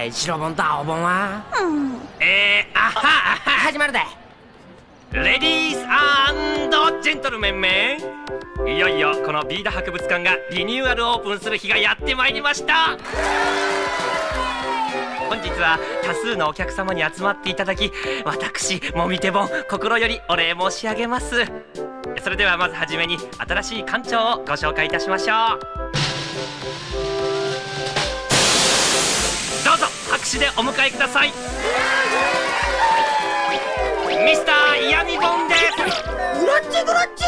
んのかい白本と青本はうん。えー、あはあは始まるで。レディースジェントルメンメンいよいよこのビーダ博物館がリニューアルオープンする日がやってまいりました。本日は多数のお客様に集まっていただき私もみてぼん心よりお礼申し上げます。それではまずはじめに新しい館長をご紹介いたしましょう拍手でお迎えください。ミスターイヤミボンで。すグラッチグラッチ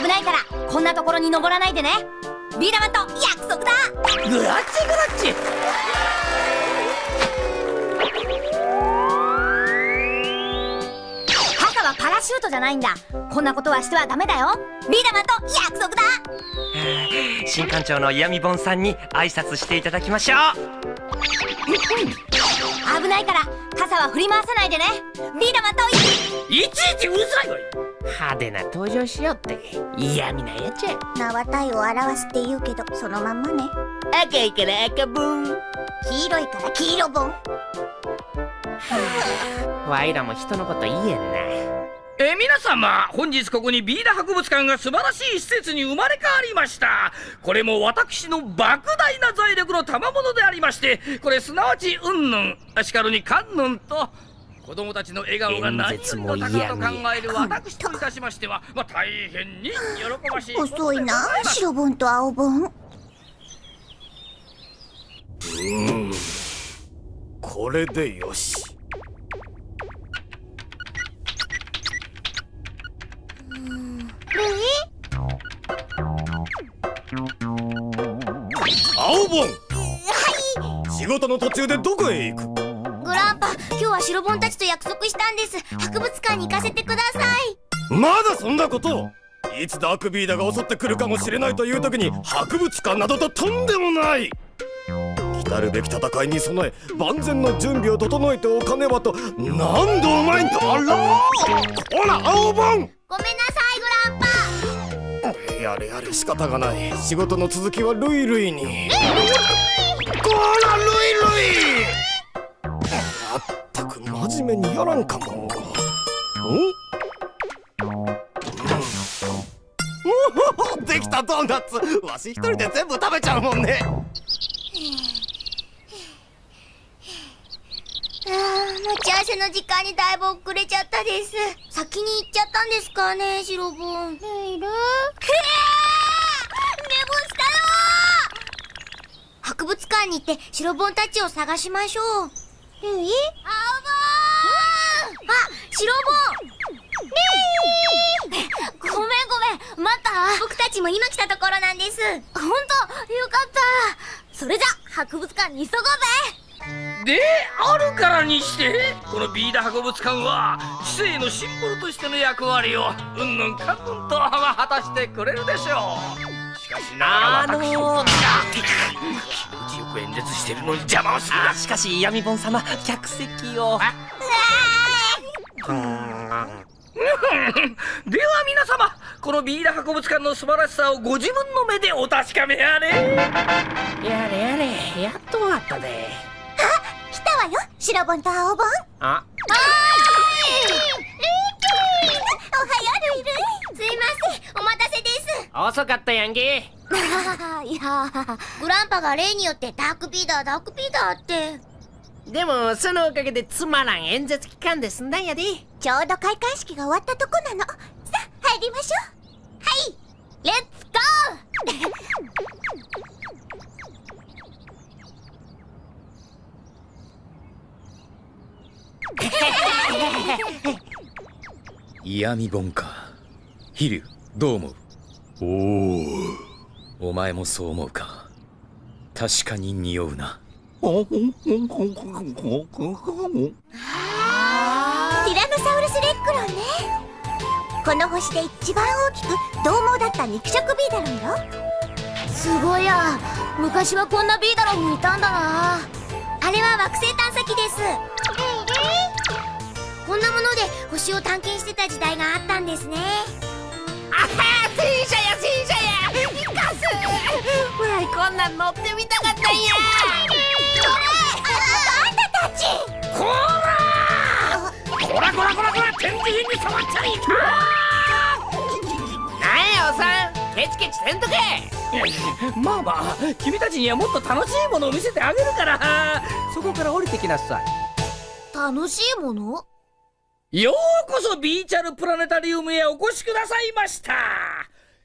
危ないからこんなところに登らないでね。ビーダマンと約束だ。グラッチグラッチ傘はパラシュートじゃないんだ。こんなことはしてはダメだよ。ビーダマンと約束だ。新館長のイヤミボンさんに挨拶していただきましょう危ないから傘は振り回さないでね。ビーダマンといちいちうるさいわい派手な登場しよって。嫌味なやつや。名は体を表すって言うけどそのまんまね。赤いから赤ボン黄色いから黄色ボンわいらも人のこと言えんなえー、皆様本日ここにビーダ博物館が素晴らしい施設に生まれ変わりました。これも私の莫大な財力の賜物でありましてこれすなわちうんぬんしかるにかんぬんと子供たちの笑顔が何よりも高と考える私といたしましては、まあ、大変に喜ばしい遅いな白ボンと青ボンうん。これでよし青ボンはい。仕事の途中でどこへ行く？グランパ今日は白ボンたちと約束したんです。博物館に行かせてください。まだそんなこと。をいつダークビーダが襲ってくるかもしれないという時に博物館などととんでもない。来るべき戦いに備え万全の準備を整えておかねばと何度お前にあらほら青ボンごめんなさいグランパやれやれ仕方がない。仕事の続きはルイルイに。こらルイルイ。まったく真面目にやらんかも。ん。できたドーナツ。わし一人で全部食べちゃうもんねあー待ち合わせの時間にだいぶ遅れちゃったです。先に行っちゃったんですかね白ボン。ルイル？博物館に行って白ボンたちを探しましょう。ルイ？青ボンあ白ボン。ごめんごめん。待った。僕たちも今来たところなんです。本当よかった。それじゃ博物館に急ごうぜであるからにしてこのビーダ博物館は知性のシンボルとしての役割をうんぬんかんぬんと果たしてくれるでしょう。しかしなあの私ー、気持ちよく演説してるのに邪魔をするあしかし闇本様客席を。では皆様このビーダ博物館の素晴らしさをご自分の目でお確かめあれ。やれやれやっと終わったで。来白ボンと青ボンあおはようルイルイすいません。お待たせです。遅かったやんけ。いやグランパが例によってダークビーダーダークビーダーって。でもそのおかげでつまらん演説期間で済んだんやで。ちょうど開会式が終わったとこなの。さあ入りましょう。はい。レッツゴー 嫌味本か。飛竜どう思う？おおお前もそう思うか。確かに匂うな。ティラノサウルスレックロンね。この星で一番大きく獰猛だった肉食ビーダロンよ。すごいや。昔はこんなビーダロンにいたんだな。あれは惑星探査機ですこんなもので星を探検してた時代があったんですね。あは戦車や戦車や行かすわいこんなん乗ってみたかったんやあんたたちこらこらこらこらこら展示品に触っちゃいかなんやおさんケチケチせんとけまあまあ君たちにはもっと楽しいものを見せてあげるからそこから降りてきなさい楽しいものようこそビーチャルプラネタリウムへお越しくださいました。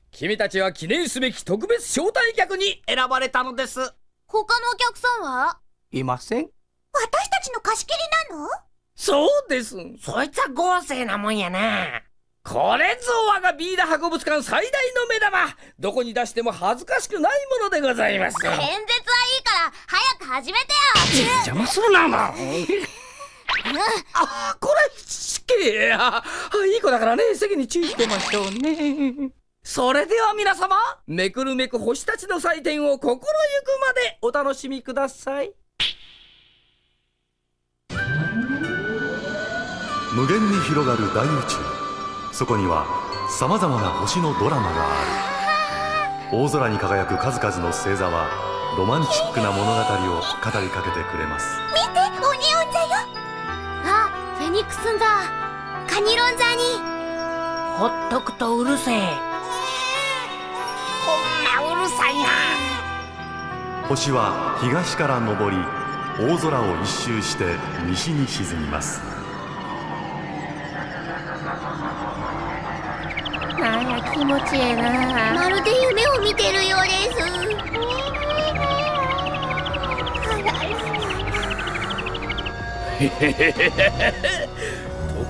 君たちは記念すべき特別招待客に選ばれたのです。他のお客さんは？いません。私たちの貸し切りなの？そうです。そいつは豪勢なもんやな。これぞ我がビーダ博物館最大の目玉。どこに出しても恥ずかしくないものでございます。演説はいいから早く始めてよ。邪魔するなまあこれ死刑あいい子だからね席に注意してましょうね。それでは皆様めくるめく星たちの祭典を心ゆくまでお楽しみください。無限に広がる大宇宙。そこにはさまざまな星のドラマがある。大空に輝く数々の星座はロマンチックな物語を語りかけてくれます。見てオニオン座よ。あフェニックスン座カニロン座に。ほっとくとうるせえ。ほんまうるさいな。星は東から昇り大空を一周して西に沈みます。なんや気持ちええな。まるで夢を見てるようです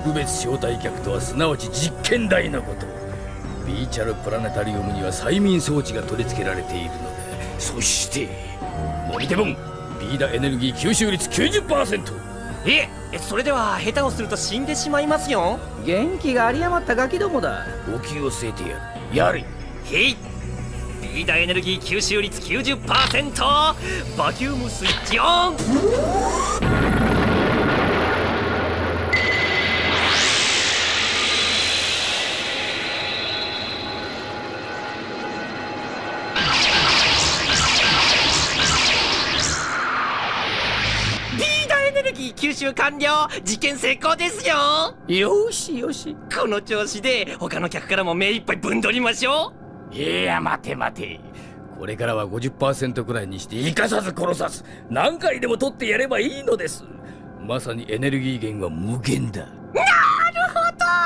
特別招待客とはすなわち実験台のこと。ビーチャルプラネタリウムには催眠装置が取り付けられているのでそしてモニテボンビーダエネルギー吸収率90%えそれでは下手をすると死んでしまいますよ。元気が有り余ったガキどもだ。お気を据えてやる。やれ。へい。ビーダエネルギー吸収率90%バキュームスイッチオンルギー吸収完了。実験成功ですよ。よしよし。この調子で他の客からも目いっぱいぶんどりましょう。いや待て待て。これからは50%くらいにして生かさず殺さず何回でも取ってやればいいのです。まさにエネルギー源は無限だ。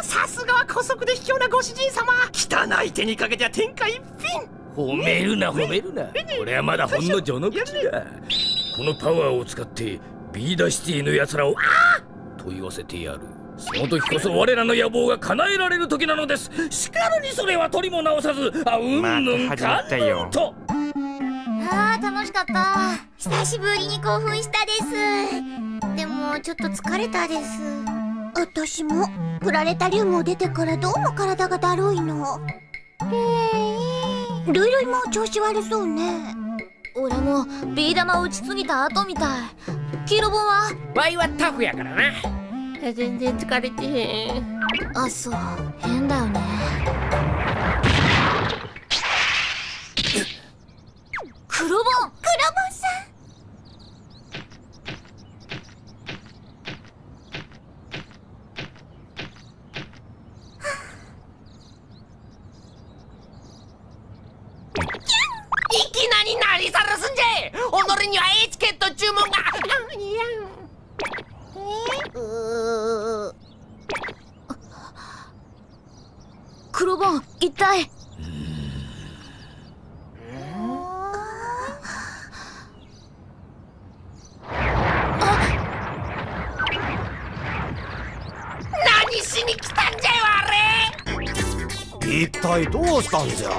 さすがは姑息で卑怯なご主人様。汚い手にかけては天下一品。褒めるな褒めるな。これはまだほんの序の口だ。このパワーを使ってビーダシティの奴らをあー！と言わせてやる。その時こそ我らの野望が叶えられる時なのです。しかるにそれは取りも直さずあうんぬんかんぬんと。ああー楽しかった。久しぶりに興奮したです。でもちょっと疲れたです。私もプラネタリウムを出てからどうも体がだるいの。へえルイルイも調子悪そうね。俺もビー玉打ちすぎた後みたい黄色本はワイはタフやからな。全然疲れてへん。あそう。変だよね。黒本クロボンさん。いきなり何さらすんじゃ己にはエ体どうしたんじゃ。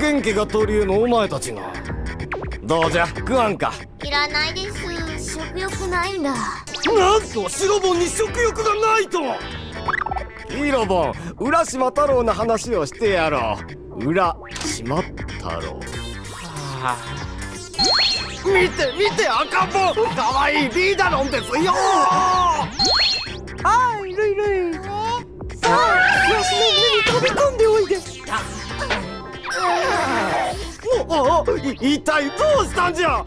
元気が取り柄のお前たちが。どうじゃ食わんか。いらないです。食欲ないんだなんと白本に食欲がないと。ヒーロボン浦島太郎の話をしてやろう。浦島太郎。見て見て赤ん坊かわいいリーダロンですよはいルイルイ。さあわしの上に飛び込んでおいでおお一体どうしたんじゃ？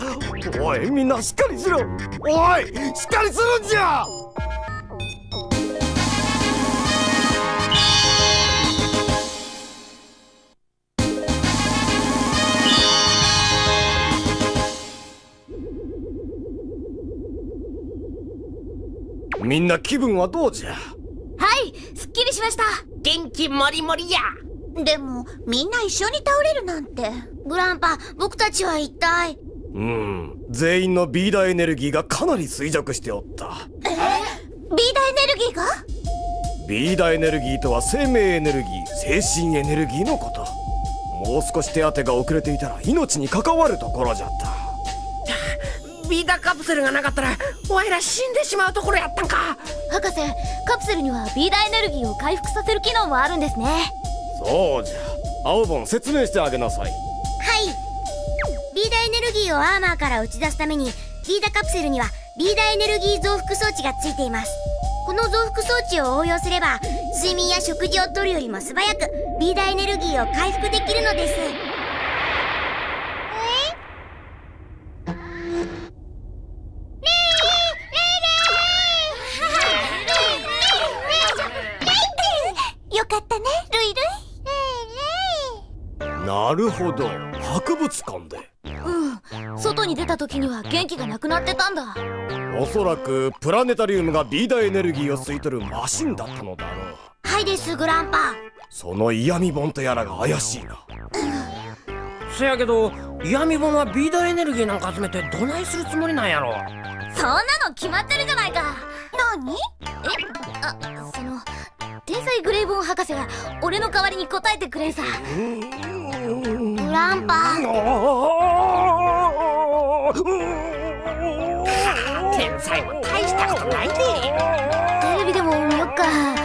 おいみんなしっかりしろ。おいしっかりするんじゃ！みんな気分はどうじゃ？すっきりしました。元気もりもりや。でもみんな一緒に倒れるなんて。グランパ僕たちは一体。うん全員のビーダエネルギーがかなり衰弱しておった。ビーダエネルギーが？ビーダエネルギーとは生命エネルギー精神エネルギーのこと。もう少し手当てが遅れていたら命に関わるところじゃったビーダカプセルがなかったらわいら死んでしまうところやったんか。博士カプセルにはビーダエネルギーを回復させる機能もあるんですね。そうじゃ。青本説明してあげなさい。はい。ビーダエネルギーをアーマーから打ち出すためにビーダカプセルにはビーダエネルギー増幅装置がついています。この増幅装置を応用すれば睡眠や食事をとるよりも素早くビーダエネルギーを回復できるのですよかったねルイルイなるほど。博物館で。うん。外に出た時には元気がなくなってたんだ。おそらくプラネタリウムがビーダエネルギーを吸い取るマシンだったのだろう。はいですグランパ。その嫌味本とやらが怪しいな。そやけど闇本はビーダエネルギーなんか集めてどないするつもりなんやろ。そんなの決まってるじゃないか。何？え？あその天才グレイボン博士が俺の代わりに答えてくれんさグランパ天才も大したことないでテレビでも見よっか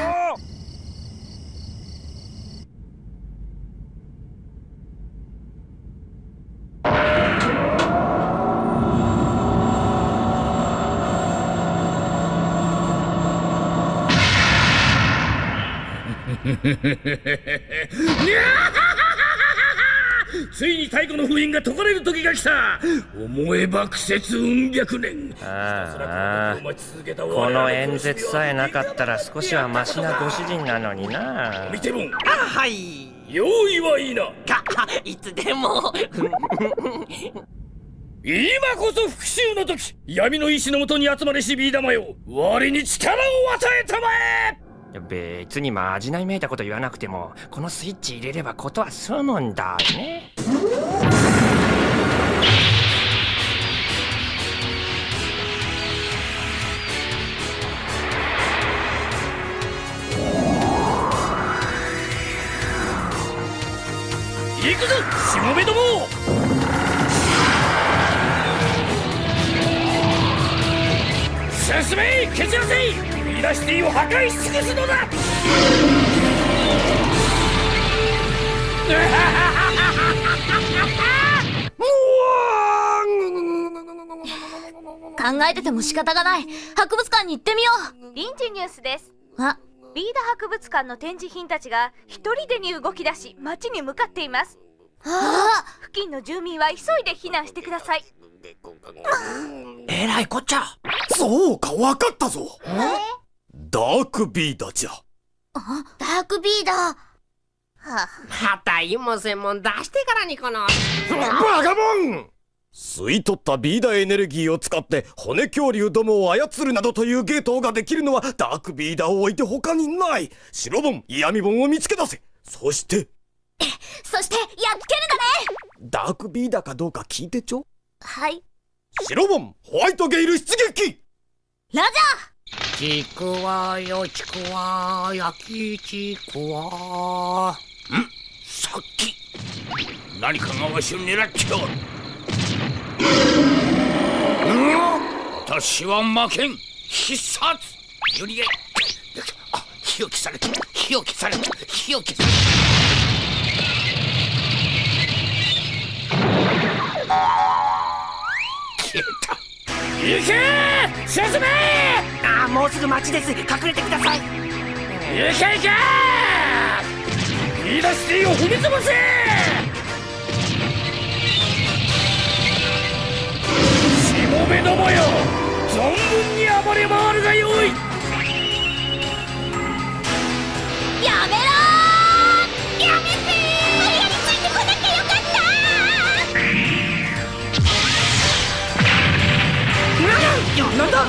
ついに太古の封印が解かれる時が来た。思えば苦節運百年。ああ。こ々の演説さえなかったら少しはマシなご主人なのにな。見ても。んあはい。用意はいいな。かいつでも。今こそ復讐の時闇の意志のもとに集まれしビー玉よ。我に力を与えたまえ別にまじないめいたこと言わなくてもこのスイッチ入れればことは済むんだね。いくぞしもべども。進め蹴散らせ。ビーダーシティを破壊し尽くすのだ！考えてても仕方がない。博物館に行ってみよ臨時ニュースです。うあビーダ博物館の展示品たちが一人でに動き出し町に向かっています。あ付近の住民は急いで避難してください。えらいこっちゃ。そうかわかったぞダークビーダじゃ。ダークビーダー。またイモ専門出してからにこの。バカモン！吸い取ったビーダエネルギーを使って骨恐竜どもを操るなどというゲートができるのはダークビーダーを置いて他にない。白本嫌味本を見つけ出せ。そして？そしてやっつけるだね。ダークビーダーかどうか聞いてちょ。はい。白本ホワイトゲイル出撃！ラちくわよちくわ焼きちくわ。ん？さっき。何かがわしを狙っておるうん？私は負けん。必殺。よりえあ火を消された。火を消された。火を消された。消えた。行け進めああもうすぐ町です。隠れてください。いけいけ言い出してを踏み潰せしもべどもよ存分に暴れ回るがよい。やめろなんだ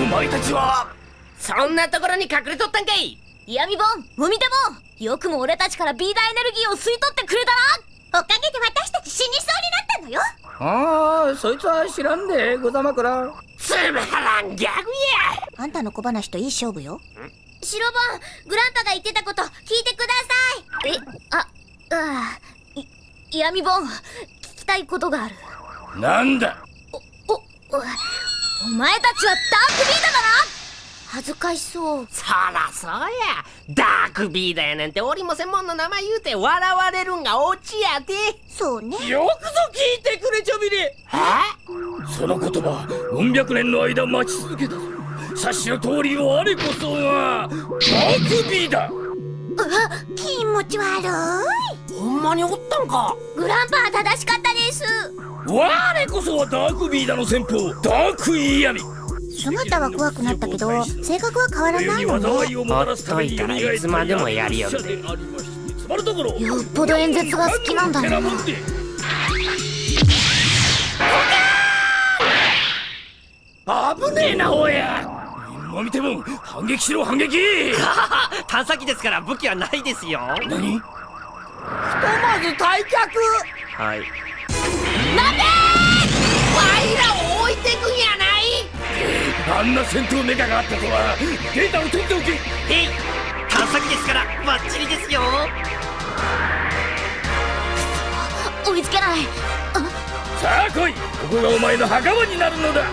お前たちはそん。なところに隠れとったん。かい嫌味本もみてもよくも俺たちからビーダーエネルギーを吸い取ってくれたなおかげで私たち死にそうになったのよああそいつは知らん。でござまくらつまらん。ギャグやあん。たの小話といい勝負よ白本グランパが言ってたこと聞いてくださいえああい嫌味本聞きたいことがある。なんだ？おおお前たちはダークビーダーだな！恥ずかしそう。そらそうや。ダークビーダーやなんて俺も専門の名前言うて笑われるんがオチやでそうね。よくぞ聞いてくれちょびれその言葉うん百年の間待ち続けた。ぞ察しの通り我こそがダークビーダー気持ち悪い。ほんまにおったんか？グランパは正しかったです。我こそはダークビーダーの先鋒ダークイヤミ。姿は怖くなったけど性格は変わらない。のねほっといたらいつまでもやりよるで勇者でありまして。つまるところよっぽど演説が好きなんだなてもんで危ねえなおや今見ても反撃しろ反撃！探査機ですから武器はないですよ。何？まず退却！はい。ワイらを置いてくんやない？あんな戦闘メカがあったとはデータを取っておけ！えい！探査機ですからバッチリですよ。追いつけない。さあ来い！ここがお前の墓場になるのだ！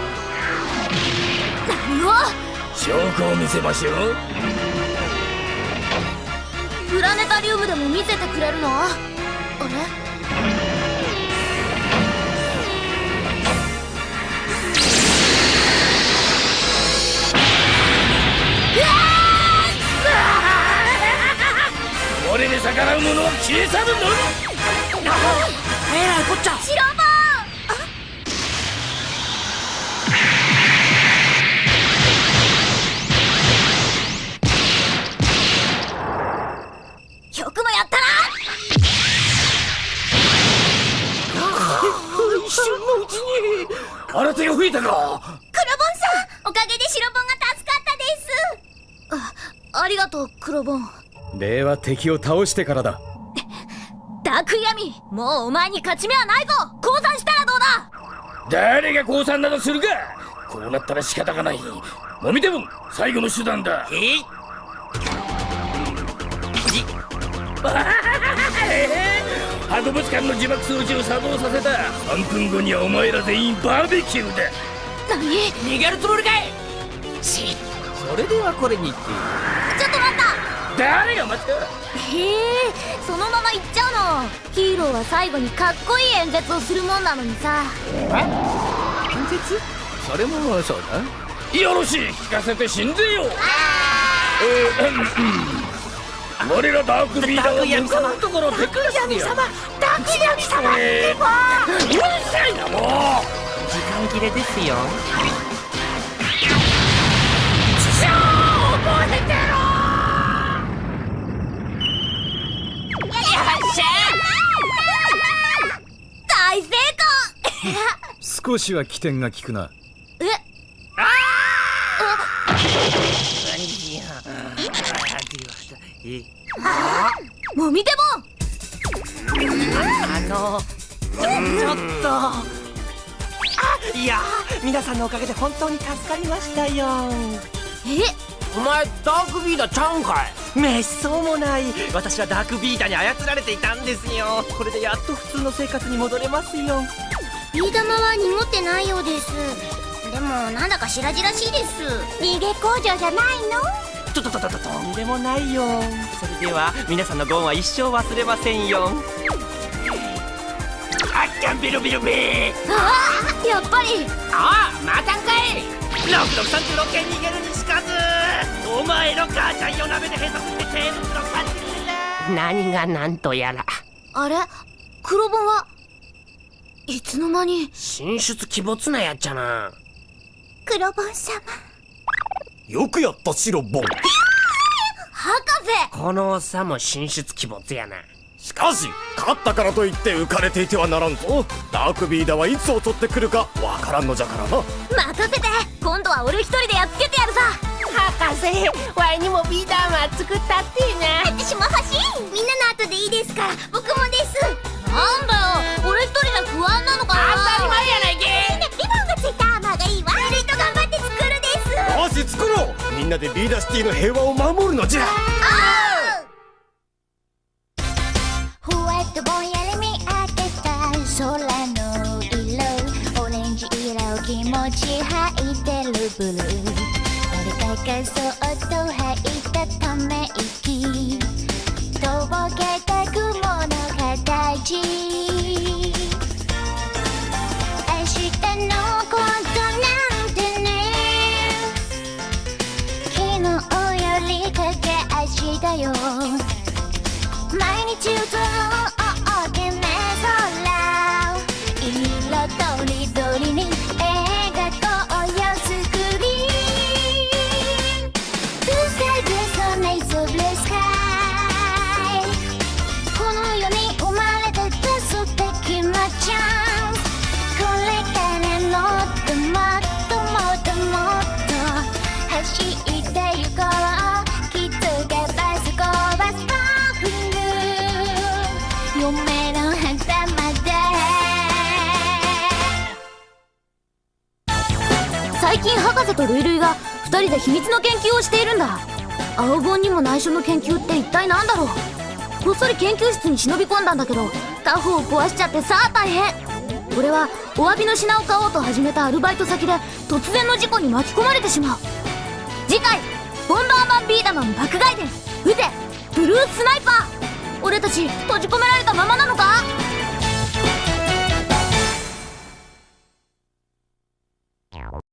何を？証拠を見せましょう。プラネタリウムでも見せてくれるの？あれ？俺に逆らう者は消え去るのみ。えらいこっちゃ瞬のうちに新手を吹いたか。クロボンさんおかげで白本が助かったです。あありがとうクロボン礼は敵を倒してからだ。ダークイヤミもうお前に勝ち目はないぞ。降参したらどうだ。誰が降参などするか。こうなったら仕方がない。もみても最後の手段だ。えい。始博物館の自爆装置を作動させた。3分後にはお前ら全員バーベキューだ。何？逃げるつもりかい？し。それではこれにて。ちょっと待った！誰が待ったへえそのまま行っちゃうの。ヒーローは最後にかっこいい演説をするもんなのにさ。演説？それもそうだ。よろしい。聞かせて死んでよ。えーう我らダークビーダーは向かうところダークヤミ様えーうるさいなもう。時間切れですよ。大成 少しは起点が効くなもみてあのちょちょっと。あいやー皆さんのおかげで本当に助かりましたよ。え？お前ダークビーダーちゃうんかい？めっそうもない。私はダークビーダーに操られていたんですよ。これでやっと普通の生活に戻れますよ。ビー玉は濁ってないようです。でもなんだか白々しいです。逃げ工場じゃないの？ととととととんでもないよそれでは皆さんのご恩は一生忘れませんよあっちゃんビルビルビーああやっぱりああまたんかい6636件逃げるにしかずお前の母ちゃん夜鍋で閉鎖してテーブルのパンチ何が何とやらあれ黒本はいつの間に進出鬼没なやっちゃな黒ボン様よくやったシロボン。博士！このおっさんも進出鬼没やな。しかし勝ったからといって浮かれていてはならんぞ。ダークビーダーはいつ襲ってくるかわからんのじゃからな。任せて！今度は俺一人でやっつけてやるさ博士ワイにもビーダーマ作ったってな。私も欲しい！みんなの後でいいですから僕もです。なんだよ！俺一人じゃ不安なのかな？当たり前やないけですよし作ろう。みんなでビーダーシティの平和を守るのじゃ。ふわっとぼんやり見上げた空の色オレンジ色気持ち吐いてるブルー。俺がそっと吐いたため息。とぼけた雲の形明日のこだよ。毎日歌おう。とルイルイが二人で秘密の研究をしているんだ。青本にも内緒の研究って一体何だろう。こっそり研究室に忍び込んだんだけどタフを壊しちゃってさあ大変。俺はお詫びの品を買おうと始めたアルバイト先で突然の事故に巻き込まれてしまう。次回「ボンバーマンビーダマン爆買い伝撃て。ブルースナイパー」俺たち閉じ込められたままなのか？